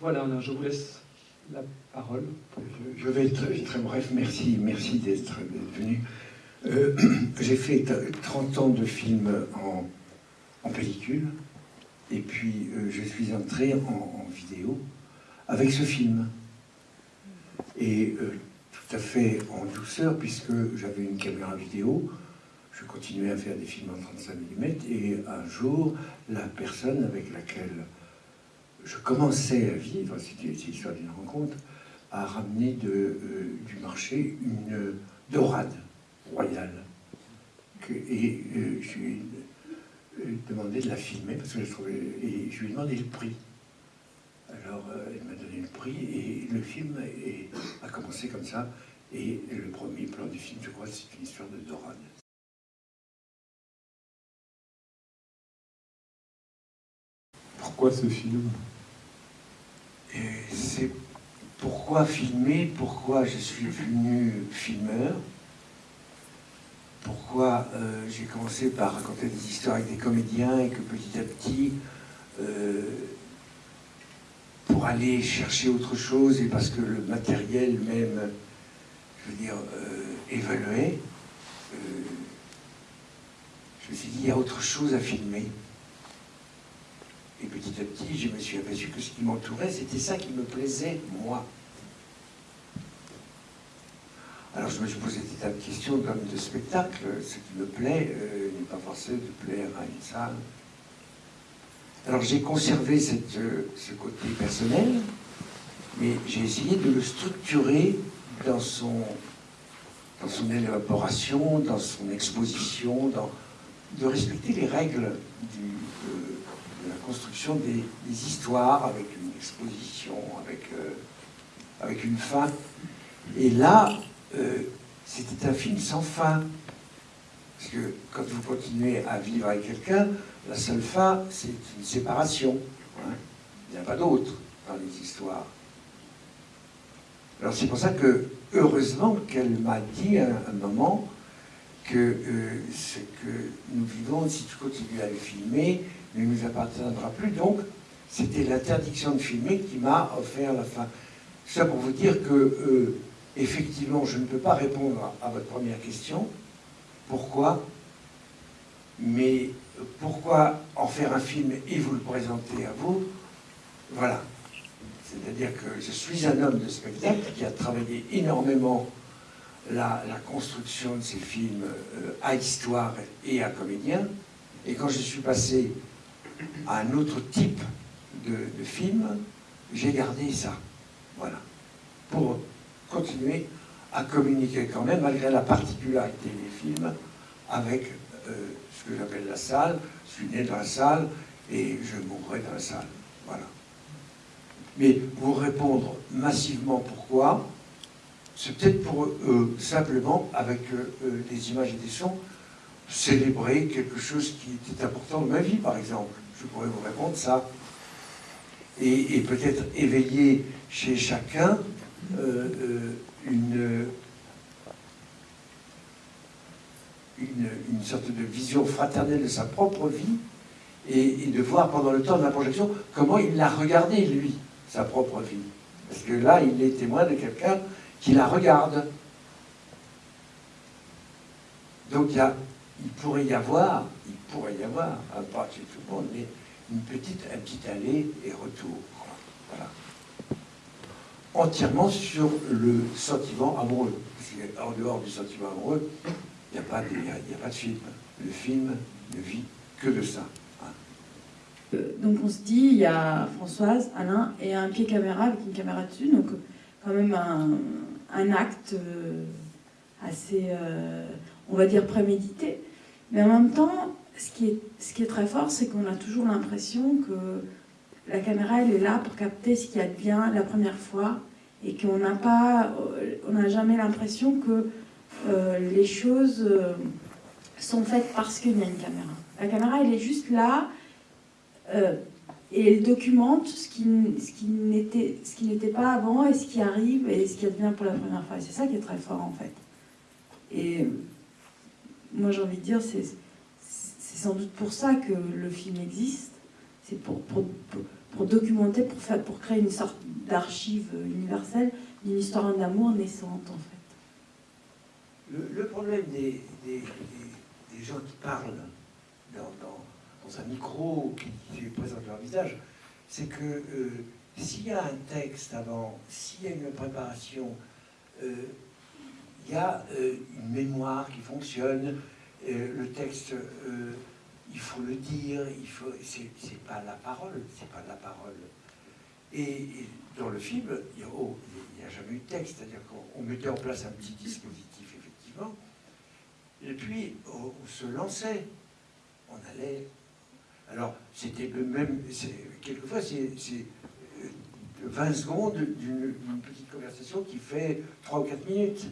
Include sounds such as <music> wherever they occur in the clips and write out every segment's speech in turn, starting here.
Voilà, je vous laisse la parole. Je, vais être très, bref. Merci, merci d'être venu. Euh, <clears throat> j'ai fait 30 ans de films en, pellicule, et puis euh, je suis entré en, vidéo avec ce film. Et euh, tout à fait en douceur, puisque j'avais une caméra vidéo, je continuais à faire des films en 35 mm, et un jour, la personne avec laquelle je commençais à vivre, c'était l'histoire d'une rencontre, a ramené de, euh, du marché une dorade royale. et euh, je lui ai euh, demandé de la filmer, parce que je trouvais, et je lui ai demandé le prix. Alors elle m'a donné le prix, et le film a commencé comme ça. Et le premier plan du film, je crois, c'est une histoire de dorade. Pourquoi ce film? C'est pourquoi filmer, pourquoi je suis devenu filmeur, pourquoi euh, j'ai commencé par raconter des histoires avec des comédiens et que petit à petit, euh, pour aller chercher autre chose et parce que le matériel même, je veux dire, euh, évoluait, je me suis dit, il y a autre chose à filmer. Et petit à petit, je me suis aperçu que ce qui m'entourait, c'était ça qui me plaisait, moi. Alors je me suis posé des tas de questions comme de spectacle. Ce qui me plaît euh, n'est pas forcément de plaire à une salle. Alors j'ai conservé cette, euh, ce côté personnel, mais j'ai essayé de le structurer dans son, dans son élaboration, dans son exposition, dans, de respecter les règles euh, la construction des, histoires avec une exposition, avec, euh, avec une fin. Et là, euh, c'était un film sans fin. Parce que quand vous continuez à vivre avec quelqu'un, la seule fin, c'est une séparation. Hein. Il n'y a pas d'autre dans les histoires. Alors c'est pour ça que, heureusement, qu'elle m'a dit à un moment que euh, ce que nous vivons, si tu continues à le filmer, ne nous appartiendra plus. Donc, c'était l'interdiction de filmer qui m'a offert la fin. Ça pour vous dire que, euh, effectivement, je ne peux pas répondre à votre première question. Pourquoi? Mais pourquoi en faire un film et vous le présenter à vous? Voilà. C'est-à-dire que je suis un homme de spectacle qui a travaillé énormément la, construction de ces films euh, à histoire et à comédien. Et quand je suis passé à un autre type de, film, j'ai gardé ça. Voilà. Pour continuer à communiquer quand même, malgré la particularité des films, avec euh, ce que j'appelle la salle. Je suis né dans la salle et je mourrai dans la salle. Voilà. Mais pour répondre massivement pourquoi, c'est peut-être pour euh, simplement, avec euh, des images et des sons, célébrer quelque chose qui était important dans ma vie, par exemple je pourrais vous répondre ça. Et, peut-être éveiller chez chacun euh, euh, une, une, sorte de vision fraternelle de sa propre vie et, de voir pendant le temps de la projection comment il l'a regardé, lui, sa propre vie. Parce que là, il est témoin de quelqu'un qui la regarde. Donc il, il pourrait y avoir pourrait y avoir, à part chez tout le monde, mais une petite, un petit aller et retour. Voilà. Entièrement sur le sentiment amoureux. Parce en dehors du sentiment amoureux, il n'y a, pas de, a, pas de film. Le film ne vit que de ça. Hein. Euh, donc on se dit, il y a Françoise, Alain et un pied caméra avec une caméra dessus, donc quand même un, acte euh, assez, euh, on va dire, prémédité. Mais en même temps, ce qui est, très fort, c'est qu'on a toujours l'impression que la caméra, elle est là pour capter ce qui advient la première fois et qu'on n'a pas, on n'a jamais l'impression que euh, les choses sont faites parce qu'il y a une caméra. La caméra, elle est juste là euh, et elle documente ce qui, ce qui n'était pas avant et ce qui arrive et ce qui advient pour la première fois. C'est ça qui est très fort en fait. Et moi j'ai envie de dire, c'est sans doute pour ça que le film existe. C'est pour, pour documenter, pour, faire, pour créer une sorte d'archive universelle d'une histoire d'amour naissante, en fait. Le, problème des, des, gens qui parlent dans, dans, un micro, qui, présentent leur visage, c'est que euh, s'il y a un texte avant, s'il y a une préparation, euh, il y a euh, une mémoire qui fonctionne, le texte il faut le dire, il faut, c'est pas la parole, c'est pas la parole. Et, dans le film, il n'y oh, a, jamais eu de texte, c'est-à-dire qu'on mettait en place un petit dispositif, effectivement, et puis on, se lançait, on allait. Alors, c'était le même, quelquefois, c'est 20 secondes d'une petite conversation qui fait 3 ou 4 minutes.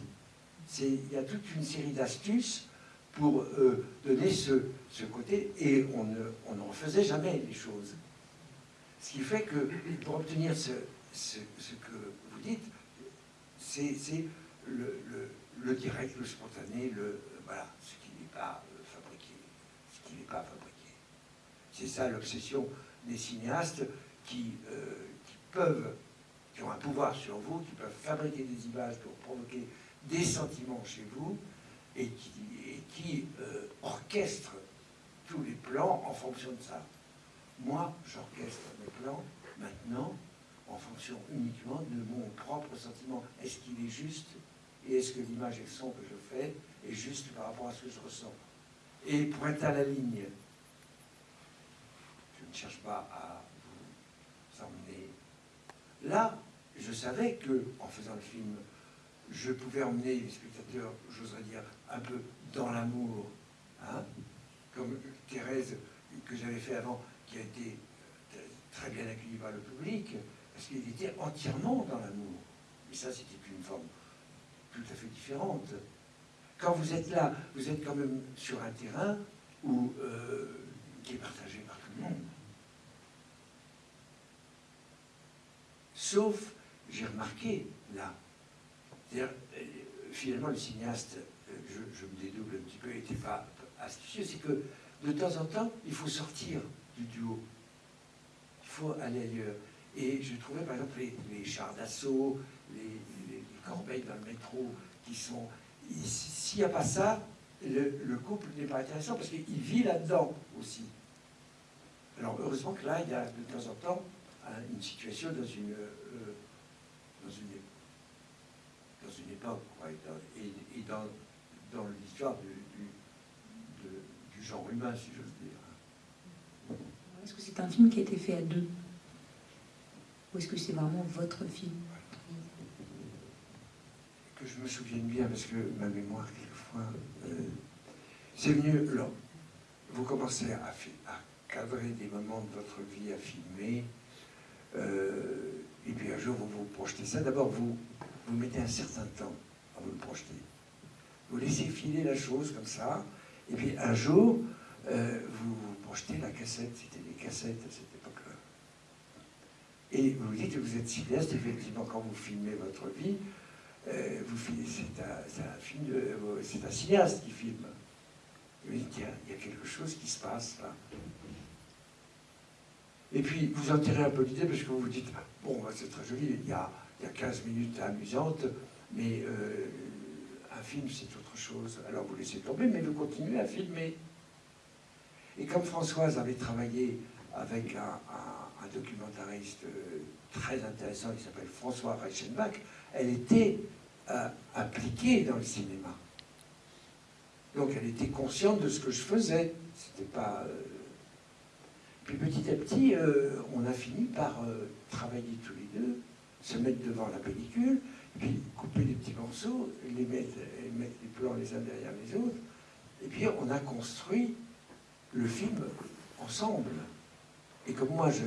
Il y a toute une série d'astuces pour euh, donner ce, côté, et on ne, on ne, refaisait jamais les choses. Ce qui fait que pour obtenir ce, que vous dites, c'est le, direct, le spontané, le, voilà, ce qui n'est pas euh, fabriqué. Ce qui n'est pas fabriqué. C'est ça l'obsession des cinéastes qui, euh, qui peuvent, qui ont un pouvoir sur vous, qui peuvent fabriquer des images pour provoquer des sentiments chez vous, et qui, qui euh, orchestre tous les plans en fonction de ça. Moi, j'orchestre mes plans maintenant en fonction uniquement de mon propre sentiment. Est-ce qu'il est juste et est-ce que l'image et le son que je fais est juste par rapport à ce que je ressens? Et pointe à la ligne. Ne cherche pas à vous emmener. Là, je savais que, en faisant le film, je pouvais emmener les spectateurs, j'oserais dire, un peu dans l'amour, hein, comme Thérèse que j'avais fait avant, qui a été très bien accueilli par le public, parce qu'il était entièrement dans l'amour. Et ça, c'était une forme tout à fait différente. Quand vous êtes là, vous êtes quand même sur un terrain euh, qui est partagé par tout le monde. Sauf, j'ai remarqué, là, euh, finalement, le cinéaste je, me dédouble un petit peu, n'était pas astucieux, c'est que de temps en temps, il faut sortir du duo. Il faut aller ailleurs. Et je trouvais par exemple les, chars d'assaut, les, corbeilles dans le métro, qui sont... S'il n'y a pas ça, le, couple n'est pas intéressant parce qu'il vit là-dedans aussi. Alors heureusement que là, il y a de temps en temps une situation dans une, euh, dans une, dans une époque, et, et dans, dans l'histoire du, du, genre humain, si j'ose dire. Est-ce que c'est un film qui a été fait à deux? Ou est-ce que c'est vraiment votre film? Que je me souvienne bien, parce que ma mémoire, quelquefois, euh, c'est venu. Alors, vous commencez à, à, cadrer des moments de votre vie, à filmer, et puis un jour, vous vous projetez ça. D'abord, vous, vous mettez un certain temps à vous le projeter vous laissez filer la chose comme ça, et puis un jour, euh, vous, projetez la cassette, c'était des cassettes à cette époque-là. Et vous vous dites que vous êtes cinéaste, effectivement, quand vous filmez votre vie, euh, c'est un, film c'est un cinéaste qui filme. Et vous dites, il y a quelque chose qui se passe là. Et puis, vous en tirez un peu l'idée parce que vous vous dites, bon, bah, c'est très joli, il y, a, il y a 15 minutes amusantes, mais euh, un film, c'est autre chose. Alors vous laissez tomber, mais vous continuez à filmer. Et comme Françoise avait travaillé avec un, documentariste euh, très intéressant, qui s'appelle François Reichenbach, elle était euh, impliquée dans le cinéma. Donc elle était consciente de ce que je faisais. C'était pas. Puis petit à petit, on a fini par travailler tous les deux, se mettre devant la pellicule, puis couper des petits morceaux, les mettre, mettre les plans les uns derrière les autres, et puis on a construit le film ensemble. Et comme moi, je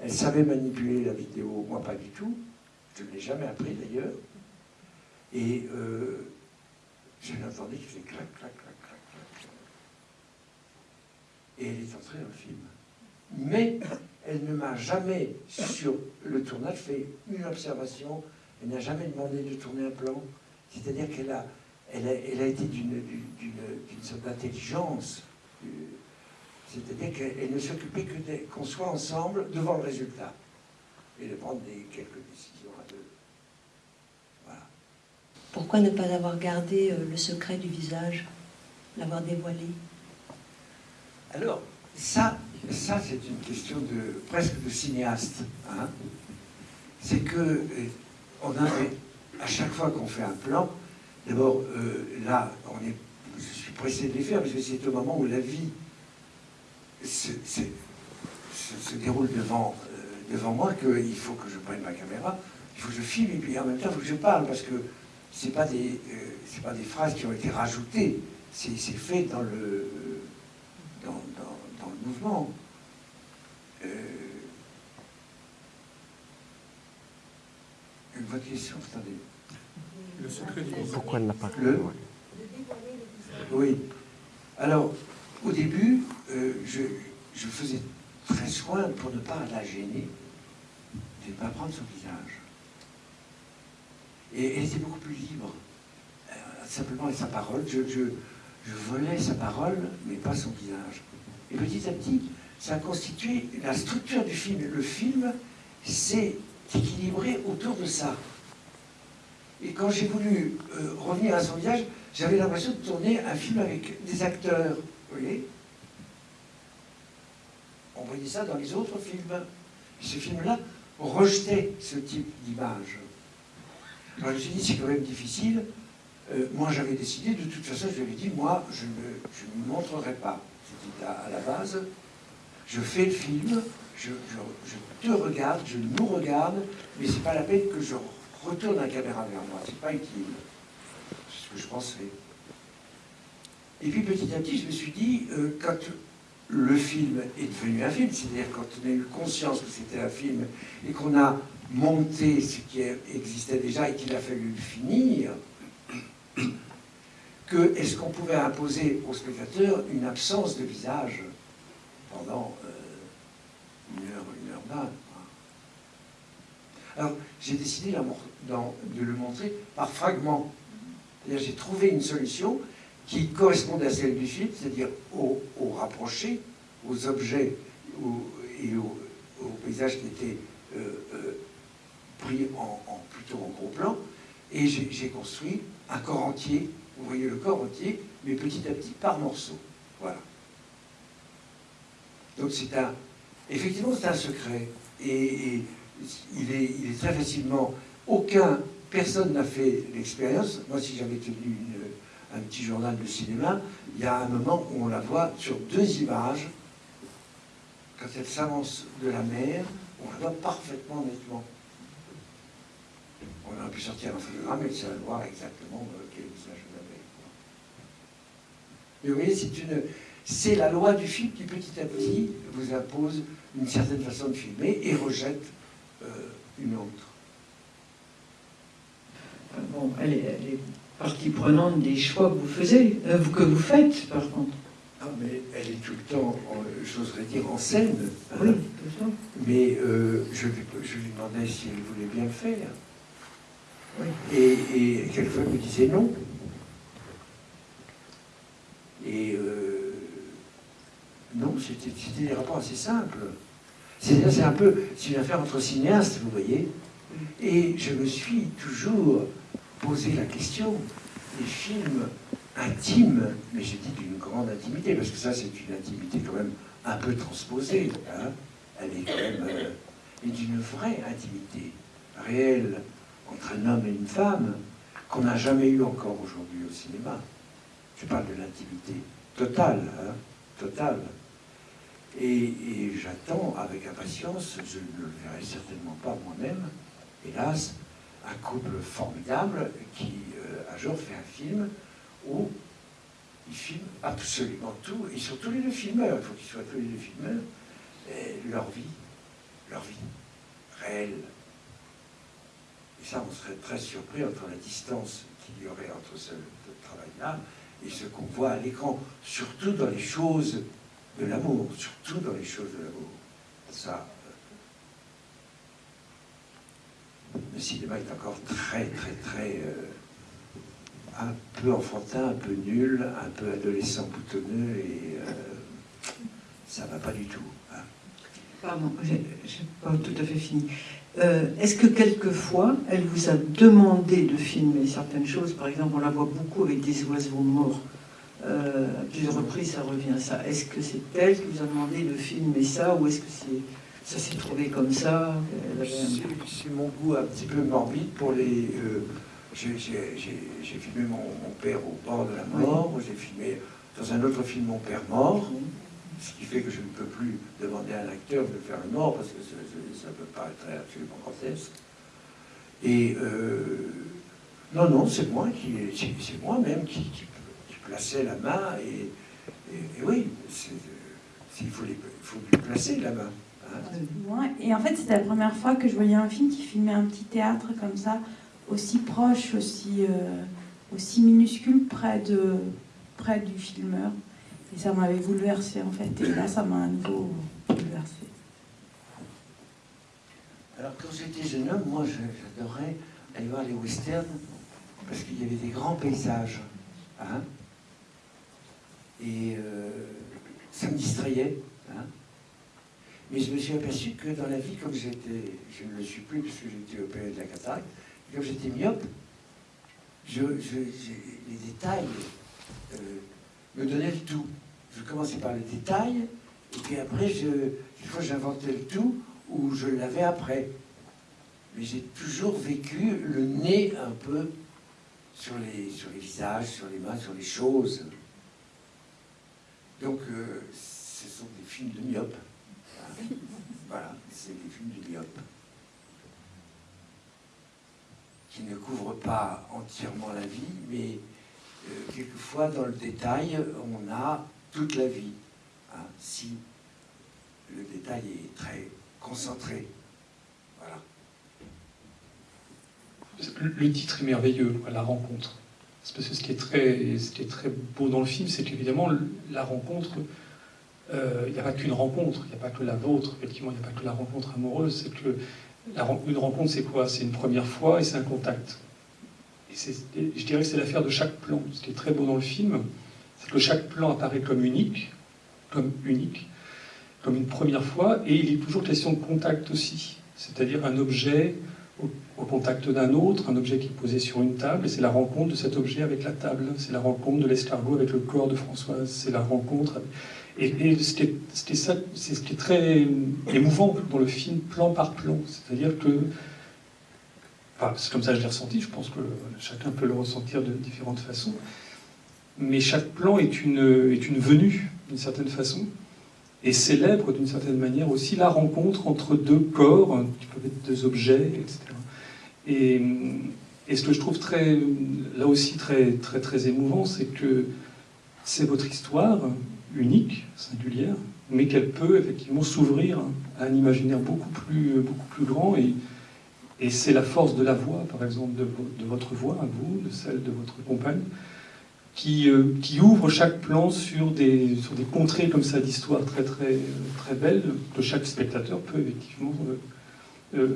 elle savait manipuler la vidéo, moi pas du tout, je ne l'ai jamais appris d'ailleurs, et euh, je l'entendais qui faisait clac, clac, clac, clac, clac. Et elle est entrée dans le film. Mais elle ne m'a jamais, sur le tournage, fait une observation elle n'a jamais demandé de tourner un plan. C'est-à-dire qu'elle a, elle a, elle a été d'une sorte d'intelligence. C'est-à-dire qu'elle ne s'occupait que qu'on soit ensemble devant le résultat et de prendre des, quelques décisions à deux. Voilà. Pourquoi ne pas avoir gardé euh, le secret du visage, l'avoir dévoilé? Alors, ça, ça c'est une question de presque de cinéaste. Hein. c'est que euh, on avait, à chaque fois qu'on fait un plan, d'abord, euh, là, on est, je suis pressé de les faire, parce que c'est au moment où la vie se, déroule devant, euh, devant moi qu'il faut que je prenne ma caméra, il faut que je filme, et puis en même temps, il faut que je parle, parce que ce pas, des, pas des phrases qui ont été rajoutées, c'est fait dans le mouvement. Euh, votre question, attendez. Le secret du Pourquoi elle n'a pas le... Oui. Alors, au début, euh, je, je, faisais très soin pour ne pas la gêner, de ne pas prendre son visage. Et elle était beaucoup plus libre, euh, simplement avec sa parole. Je, je, je volais sa parole, mais pas son visage. Et petit à petit, ça a constitué la structure du film. Le film s'est équilibré autour de ça. Et quand j'ai voulu euh, revenir à son visage, j'avais l'impression de tourner un film avec des acteurs. Vous voyez On voyait ça dans les autres films. ce film-là rejetait ce type d'image. Alors je me suis dit, c'est quand même difficile. Euh, moi, j'avais décidé, de toute façon, je lui ai dit, moi, je ne me montrerai pas. C'était à la base je fais le film, je, te regarde, je nous regarde, mais c'est pas la peine que je retourne la caméra vers moi, c'est pas utile. C'est ce que je pensais. Et puis petit à petit, je me suis dit, euh, quand le film est devenu un film, c'est-à-dire quand on a eu conscience que c'était un film et qu'on a monté ce qui existait déjà et qu'il a fallu le finir, que est-ce qu'on pouvait imposer au spectateur une absence de visage pendant euh, une heure, une heure vingt. Alors, j'ai décidé de le montrer par fragments. J'ai trouvé une solution qui correspondait à celle du film, c'est-à-dire au, rapproché, aux objets et au, paysage qui étaient euh, euh, pris plutôt en gros plan. Et j'ai construit un corps entier, vous voyez le corps entier, mais petit à petit par morceaux. Voilà. Donc c'est un, effectivement, c'est un secret. Et, il, est, très facilement, aucun, personne n'a fait l'expérience. Moi, si j'avais tenu un petit journal de cinéma, il y a un moment où on la voit sur deux images. Quand elle s'avance de la mer, on la voit parfaitement nettement. On aurait pu sortir un photogramme et ça voir exactement euh, quel visage. Mais vous voyez, c'est une, c'est la loi du film qui petit à petit vous impose une certaine façon de filmer et rejette euh, une autre. Euh, bon, elle est, partie prenante des choix que vous, faisiez, euh, que vous faites, par contre. Ah, mais elle est tout le temps, j'oserais dire, en scène. Hein. Oui, tout ça. Mais je, lui demandais si elle voulait bien le faire. Et, et quelquefois, elle me disait non. Et non, c'était des rapports assez simples. C'est un peu, une affaire entre cinéastes, vous voyez. Et je me suis toujours posé la question des films intimes, mais j'ai dit d'une grande intimité, parce que ça c'est une intimité quand même un peu transposée. Hein. Elle est quand même euh, d'une vraie intimité réelle entre un homme et une femme qu'on n'a jamais eu encore aujourd'hui au cinéma. Je parle de l'intimité totale, hein, totale. Et, j'attends avec impatience, je ne le verrai certainement pas moi-même, hélas, un couple formidable qui euh, un jour fait un film où ils filment absolument tout, ils sont tous les deux filmeurs, il faut qu'ils soient tous les deux filmeurs, leur vie, leur vie réelle. Et ça, on serait très surpris entre la distance qu'il y aurait entre ce travail-là et ce qu'on voit à l'écran, surtout dans les choses de l'amour, surtout dans les choses de l'amour. Ça, euh, le cinéma est encore très, très, très euh, un peu enfantin, un peu nul, un peu adolescent boutonneux et euh, ça va pas du tout. hein. Pardon, j'ai j'ai pas tout à fait fini. Euh, Est-ce que quelquefois, elle vous a demandé de filmer certaines choses? Par exemple, on la voit beaucoup avec des oiseaux morts. Euh, à plusieurs reprises, ça revient à ça. Est-ce que c'est elle qui vous a demandé de filmer ça ou est-ce que c'est ça s'est trouvé comme ça? Un- C'est mon goût un petit peu morbide pour les. euh, j'ai- filmé mon, mon père au bord de la mort, j'ai filmé dans un autre film mon père mort, ce qui fait que je ne peux plus demander à un acteur de faire le mort parce que ça, peut paraître absolument grotesque. Et euh, non, non, c'est moi qui, c'est moi-même qui, qui, plaçais la main et, oui, il faut, les- placer la main. hein. Ouais, Et en fait, c'était la première fois que je voyais un film qui filmait un petit théâtre comme ça, aussi proche, aussi, euh, aussi minuscule, près, de, près du filmeur. Et ça m'avait bouleversé en fait. Et là, ça m'a à nouveau bouleversé. Alors quand j'étais jeune homme, moi j'adorais aller voir les westerns parce qu'il y avait des grands paysages. hein. Et euh, ça me distrayait. hein. Mais je me suis aperçu que dans la vie, comme j'étais, je ne le suis plus parce que j'étais opéré de la cataracte, comme j'étais myope, je, je- les détails euh, me donnaient le tout. Je commençais par les détails, et puis après, je, fois j'inventais le tout, ou je l'avais après. Mais j'ai toujours vécu le nez un peu sur les, visages, sur les mains, sur les choses. Donc, euh, ce sont des films de myope. Hein. Voilà, c'est des films de myope. Qui ne couvrent pas entièrement la vie, mais quelquefois, dans le détail, on a toute la vie. hein, si le détail est très concentré. Voilà. Le titre est merveilleux, la rencontre. Parce que ce qui est très, ce qui est très beau dans le film, c'est qu'évidemment, la rencontre, euh, il n'y a pas qu'une rencontre, il n'y a pas que la vôtre, effectivement, il n'y a pas que la rencontre amoureuse, c'est que une rencontre, c'est quoi? C'est une première fois et c'est un contact. Je dirais que c'est l'affaire de chaque plan. Ce qui est très beau dans le film, c'est que chaque plan apparaît comme unique, comme unique, comme une première fois, et il est toujours question de contact aussi. C'est-à-dire un objet au, contact d'un autre, un objet qui est posé sur une table, et c'est la rencontre de cet objet avec la table. C'est la rencontre de l'escargot avec le corps de Françoise. C'est la rencontre. Et, c'est ce qui est très émouvant dans le film, plan par plan. C'est-à-dire que. C'est comme ça que je l'ai ressenti, je pense que chacun peut le ressentir de différentes façons. Mais chaque plan est une, venue, d'une certaine façon, et célèbre d'une certaine manière aussi la rencontre entre deux corps, qui peuvent être deux objets, etc. Et, ce que je trouve là aussi très émouvant, c'est que c'est votre histoire unique, singulière, mais qu'elle peut effectivement s'ouvrir à un imaginaire beaucoup plus, beaucoup plus grand. Et, et c'est la force de la voix, par exemple, de, vo- de votre voix à vous, de celle de votre compagne, qui, euh, ouvre chaque plan sur des, sur des contrées comme ça d'histoire très, très, très belles que chaque spectateur peut effectivement euh, euh,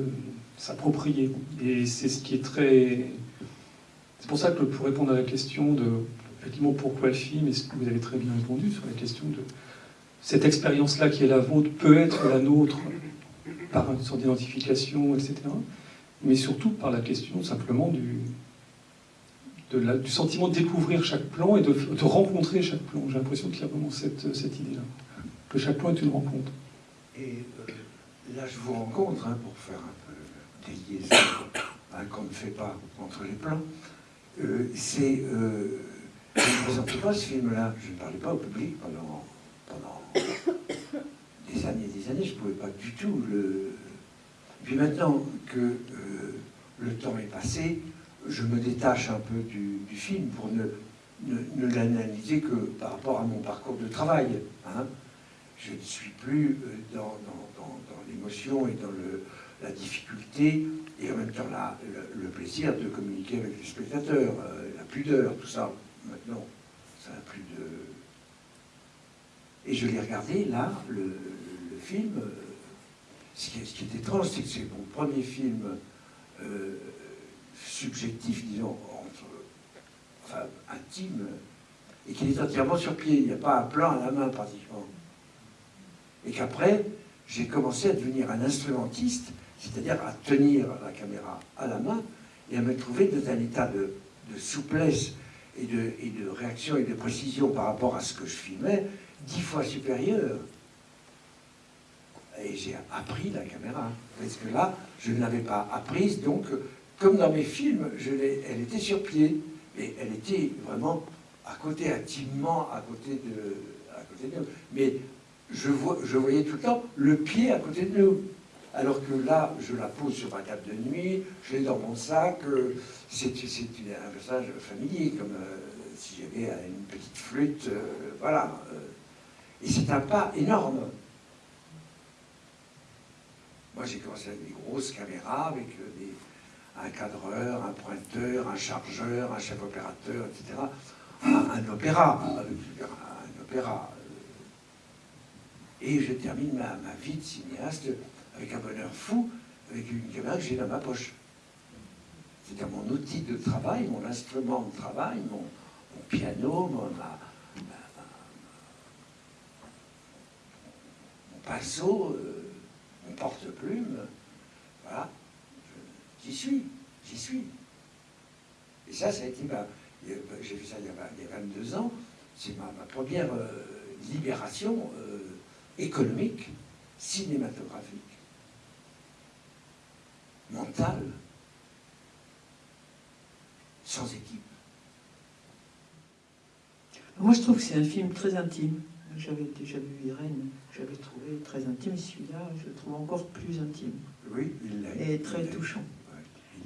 s'approprier. Et c'est ce qui est très. C'est pour ça que pour répondre à la question de effectivement pourquoi le film, et ce que vous avez très bien répondu sur la question de cette expérience-là qui est la vôtre peut être la nôtre par une sorte d'identification, etc. Mais surtout par la question simplement du, du sentiment de découvrir chaque plan et de, de rencontrer chaque plan. J'ai l'impression qu'il y a vraiment cette, cette idée-là, que chaque plan est une rencontre. Et euh, là, je vous rencontre hein, pour faire un peu des liaisons hein, qu'on ne fait pas entre les plans. Euh, c'est. euh, je ne présentais pas ce film-là, je ne parlais pas au public pendant, pendant des années et des années, je ne pouvais pas du tout le. Puis maintenant que euh, le temps est passé, je me détache un peu du, film pour ne, ne, l'analyser que par rapport à mon parcours de travail. hein. Je ne suis plus euh, dans, dans- l'émotion et dans le- la difficulté, et en même temps le, plaisir de communiquer avec les spectateurs, euh, la pudeur, tout ça. Maintenant, ça n'a plus de. Et je l'ai regardé là, le, le film. Ce qui, est, étrange, c'est que c'est mon premier film euh, subjectif, disons, entre, enfin, intime, et qu'il est entièrement sur pied. Il n'y a pas un plan à la main pratiquement. Et qu'après, j'ai commencé à devenir un instrumentiste, c'est-à-dire à tenir la caméra à la main et à me trouver dans un état de, de souplesse et de, et de réaction et de précision par rapport à ce que je filmais, dix fois supérieur. Et j'ai appris la caméra. Parce que là, je ne l'avais pas apprise, donc, comme dans mes films, elle était sur pied. Et elle était vraiment à côté, intimement à côté de, à côté de nous. Mais je, vois, je voyais tout le temps le pied à côté de nous. Alors que là, je la pose sur ma table de nuit, je l'ai dans mon sac. euh, C'est un personnage familier, comme euh, si j'avais une petite flûte. euh, voilà. Et c'est un pas énorme. Moi, j'ai commencé avec des grosses caméras, avec euh, un cadreur, un pointeur, un chargeur, un chef opérateur, etc. Un, opéra, avec un opéra. euh. Et je termine ma, vie de cinéaste avec un bonheur fou, avec une caméra que j'ai dans ma poche. C'est-à-dire mon outil de travail, mon instrument de travail, mon, piano, mon, pinceau, euh, porte-plume. Voilà. J'y suis, j'y suis. Et ça, ça a été ma. J'ai fait ça il y a, vingt- il y a 22 ans. C'est ma, ma première euh, libération euh, économique, cinématographique, mentale, sans équipe. Moi, je trouve que c'est un film très intime. J'avais déjà vu Irène, j'avais trouvé très intime. Celui-là, je le trouve encore plus intime Oui, il l'est. et très touchant.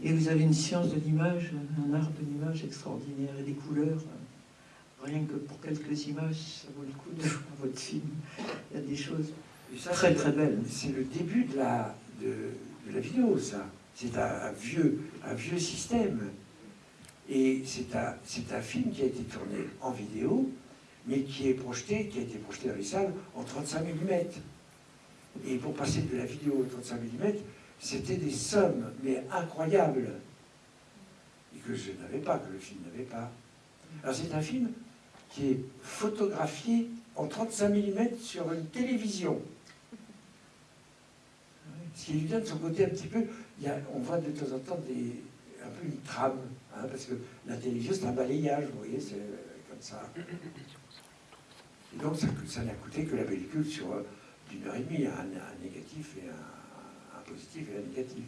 Et vous avez une science de l'image, un art de l'image extraordinaire et des couleurs. Rien que pour quelques images, ça vaut le coup de voir <laughs> votre film. Il y a des choses ça, très très belles. C'est le début de la, de, de la vidéo, ça. C'est un, un vieux, un vieux système. Et c'est un, c'est un film qui a été tourné en vidéo, mais qui est projeté, qui a été projeté dans les salles en 35 mm. Et pour passer de la vidéo au 35 mm, c'était des sommes, mais incroyables. Et que je n'avais pas, que le film n'avait pas. Alors c'est un film qui est photographié en 35 mm sur une télévision. Ce qui lui donne son côté un petit peu. on voit de temps en temps des, un peu une trame, hein, parce que la télévision c'est un balayage, vous voyez, c'est euh, comme ça. Et donc ça n'a coûté que la pellicule sur euh, d'une heure et demie, un, un négatif et un, un positif et un négatif.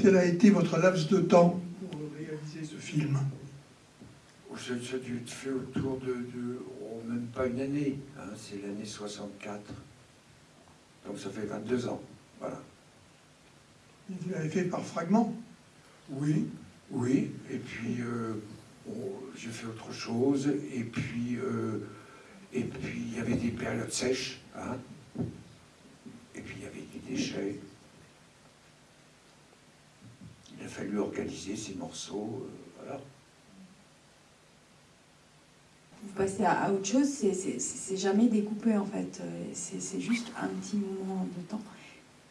Quel a été votre laps de temps pour réaliser ce film? Ça a dû être fait autour de, de- oh, même pas une année, hein, c'est l'année 64. Donc ça fait 22 ans, voilà. Vous l'avez fait par fragments? Oui, oui, et puis euh, bon, j'ai fait autre chose, et puis euh, et puis il y avait des périodes sèches, hein, et puis il y avait des déchets. Il a fallu organiser ces morceaux, euh. Vous passez à, autre chose, c'est- jamais découpé en fait. Euh, C'est juste un petit moment de temps.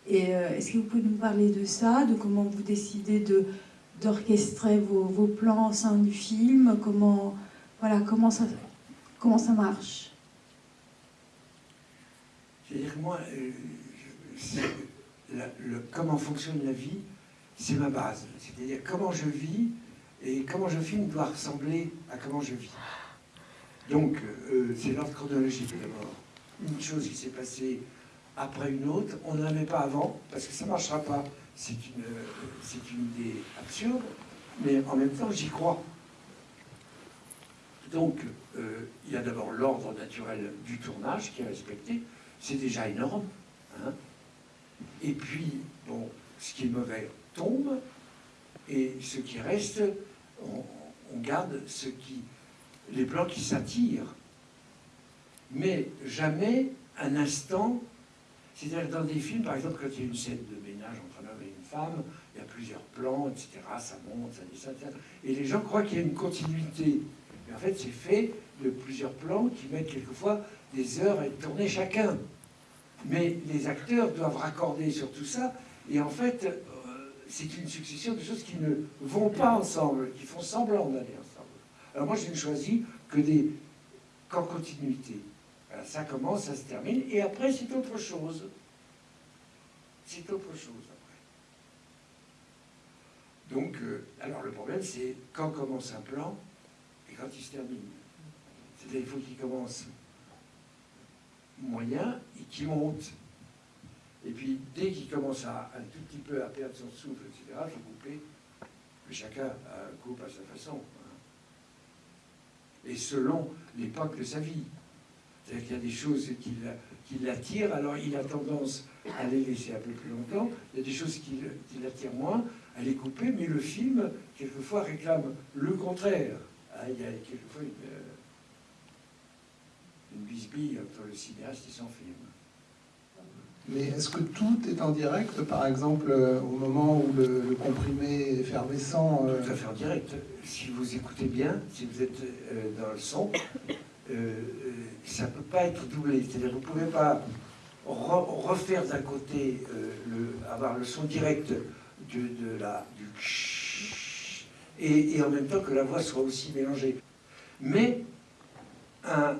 Et est-ce que vous pouvez nous parler de ça, de comment vous décidez de d'orchestrer vos, plans au sein du film Comment voilà comment ça comment ça marche? C'est-à-dire que moi, euh, comment fonctionne la vie, c'est ma base. C'est-à-dire comment je vis et comment je filme doit ressembler à comment je vis. Donc, euh, c'est l'ordre chronologique d'abord. Une chose qui s'est passée après une autre, on ne la met pas avant, parce que ça ne marchera pas. C'est une, euh, une idée absurde, mais en même temps, j'y crois. Donc, euh, il y a d'abord l'ordre naturel du tournage qui est respecté, c'est déjà énorme. hein. Et puis, bon, ce qui est mauvais tombe, et ce qui reste, on, on garde ce qui, les plans qui s'attirent. Mais jamais un instant, c'est-à-dire dans des films, par exemple, quand il y a une scène de ménage entre un homme et une il y a plusieurs plans, etc., ça monte, ça descend, etc. Et les gens croient qu'il y a une continuité. Mais en fait, c'est fait de plusieurs plans qui mettent quelquefois des heures à être chacun. Mais les acteurs doivent raccorder sur tout ça. Et en fait, euh, c'est une succession de choses qui ne vont pas ensemble, qui font semblant d'aller ensemble. Alors moi, je n'ai choisi que des qu'en continuité. Ça commence, ça se termine, et après c'est autre chose. C'est autre chose. Donc, euh, alors le problème c'est quand commence un plan et quand il se termine. C'est-à-dire qu'il faut qu'il commence moyen et qu'il monte. Et puis dès qu'il commence à un tout petit peu à perdre son souffle, etc., il faut couper. Mais chacun euh, coupe à sa façon. hein. Et selon l'époque de sa vie. C'est-à-dire qu'il y a des choses qui la- qui l'attirent, alors il a tendance à les laisser un peu plus longtemps. Il y a des choses qui l'attirent moins, à les couper, mais le film, quelquefois, réclame le contraire. Ah, il y a quelquefois une, euh, une bisbille entre le cinéaste et son film. Mais est-ce que tout est en direct, par exemple, euh, au moment où le, le comprimé effervescent euh, Tout à fait en direct. Si vous écoutez bien, si vous êtes euh, dans le son, euh, ça ne peut pas être doublé. C'est-à-dire que vous ne pouvez pas re- refaire d'un côté, le, avoir le son direct de, la, du et, et en même temps que la voix soit aussi mélangée. Mais un,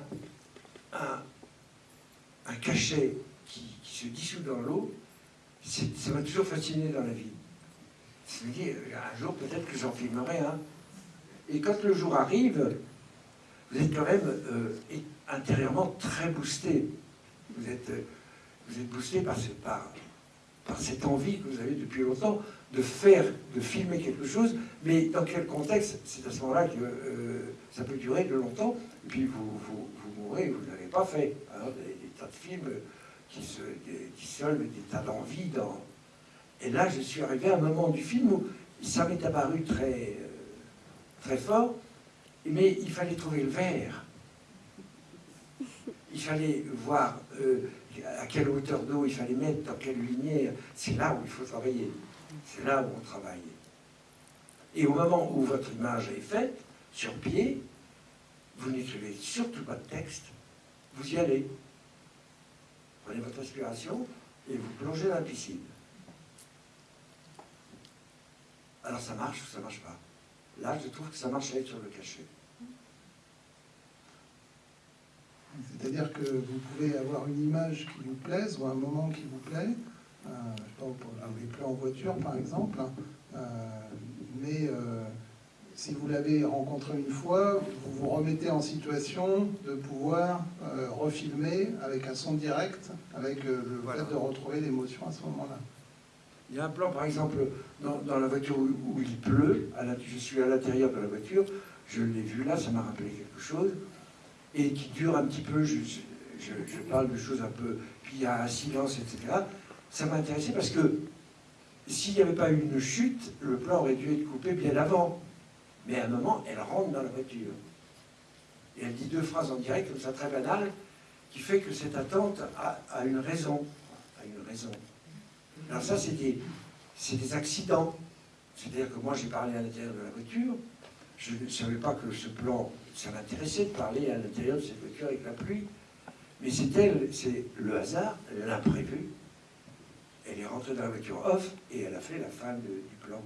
un, cachet qui, se dissout dans l'eau, ça m'a toujours fasciné dans la vie. Je me dis, euh, un jour peut-être que j'en filmerai un. Et quand le jour arrive, vous êtes quand même euh, intérieurement très boosté. Vous êtes, euh, vous êtes boosté par, ce- par, par cette envie que vous avez depuis longtemps de faire, de filmer quelque chose, mais dans quel contexte? C'est à ce moment-là que euh, ça peut durer de longtemps, puis vous, vous, vous mourrez, vous ne l'avez pas fait. Alors, des, des tas de films qui, se, des- des tas d'envies dans, et là, je suis arrivé à un moment du film où ça m'est apparu très, euh, très fort, mais il fallait trouver le verre. Il fallait voir euh, à quelle hauteur d'eau il fallait mettre, dans quelle lumière. C'est là où il faut travailler. C'est là où on travaille. Et au moment où votre image est faite, sur pied, vous n'écrivez surtout pas de texte. Vous y allez. Prenez votre respiration et vous plongez dans la piscine. Alors ça marche ou ça marche pas? Là, je trouve que ça marche avec sur le cachet. C'est-à-dire que vous pouvez avoir une image qui vous plaise ou un moment qui vous plaît, euh, je sais pas, pour les plans en voiture par exemple, euh, mais euh, si vous l'avez rencontré une fois, vous vous remettez en situation de pouvoir euh, refilmer avec un son direct, avec le Voilà. fait de retrouver l'émotion à ce moment-là. Il y a un plan, par exemple, dans, dans la voiture où, où il pleut, à la- je suis à l'intérieur de la voiture, je l'ai vu là, ça m'a rappelé quelque chose, et qui dure un petit peu, je, parle de choses un peu, puis il y a un silence, etc. Ça m'a intéressé parce que s'il n'y avait pas eu une chute, le plan aurait dû être coupé bien avant. Mais à un moment, elle rentre dans la voiture. Et elle dit deux phrases en direct, comme ça, très banales, qui fait que cette attente a, une raison. A une raison. Alors ça, c'est des, des accidents. C'est-à-dire que moi, j'ai parlé à l'intérieur de la voiture. Je ne savais pas que ce plan, ça m'intéressait de parler à l'intérieur de cette voiture avec la pluie. Mais c'est le hasard, l'imprévu. Elle est rentrée dans la voiture off et elle a fait la fin du plan.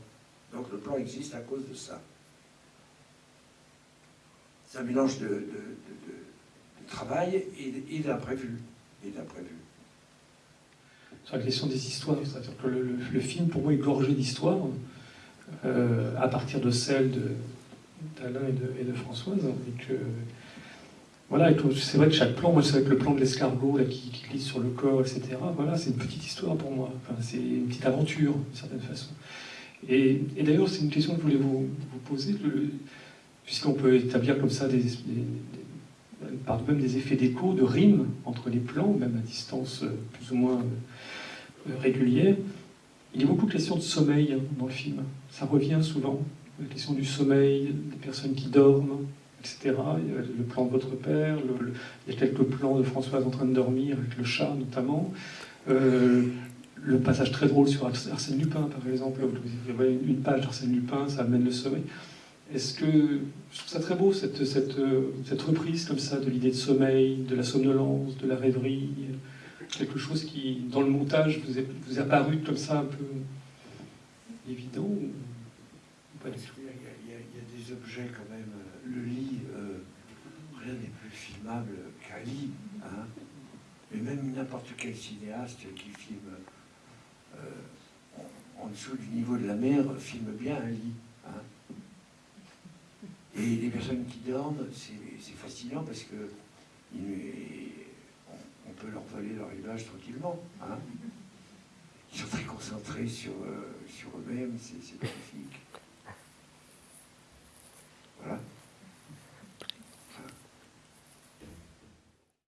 Donc le plan existe à cause de ça. C'est un mélange de, travail et, d'imprévu. Sur la question des histoires. C'est-à-dire que le, film, pour moi, est gorgé d'histoires, euh, à partir de celles de- d'Alain et de, Françoise. Et que, voilà, c'est vrai que chaque plan, c'est vrai que le plan de l'escargot qui, qui glisse sur le corps, etc., voilà, c'est une petite histoire pour moi. C'est une petite aventure, d'une certaine façon. Et, d'ailleurs, c'est une question que je voulais vous, vous poser, puisqu'on peut établir comme ça des, des- par même des effets d'écho, de rime entre les plans, même à distance euh, plus ou moins euh, régulière. Il y a beaucoup de questions de sommeil hein, dans le film. Ça revient souvent. La question du sommeil, des personnes qui dorment, etc. Le plan de votre père, il y a quelques plans de Françoise en train de dormir, avec le chat notamment. Euh, le passage très drôle sur Ars- Arsène Lupin, par exemple, vous voyez une page d'Arsène Lupin, ça amène le sommeil. Est-ce que je trouve ça très beau cette, cette, cette reprise comme ça de l'idée de sommeil, de la somnolence, de la rêverie, quelque chose qui dans le montage vous est apparu comme ça un peu évident Il y, a, des objets quand même. euh, Le lit, euh, rien n'est plus filmable qu'un lit. hein. n'importe quel cinéaste qui filme euh, en, dessous du niveau de la mer filme bien un lit. hein. Et les personnes qui dorment, c'est fascinant parce que on, peut leur voler leur image tranquillement. hein. Ils sont très concentrés sur, sur eux-mêmes, c'est magnifique. ¿verdad?